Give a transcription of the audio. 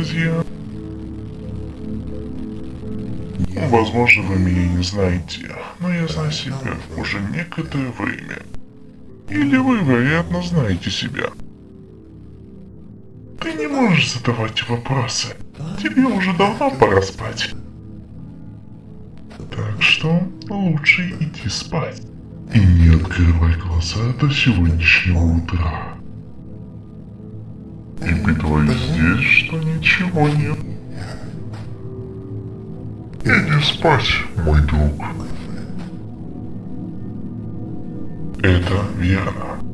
друзья. Возможно, вы меня не знаете, но я знаю себя уже некоторое время. Или вы, вероятно, знаете себя. Ты не можешь задавать вопросы. Тебе уже давно пора спать. Так что лучше иди спать. И не открывай глаза до сегодняшнего утра. И притворись здесь, что ничего нет. Иди спать, мой друг. Это верно.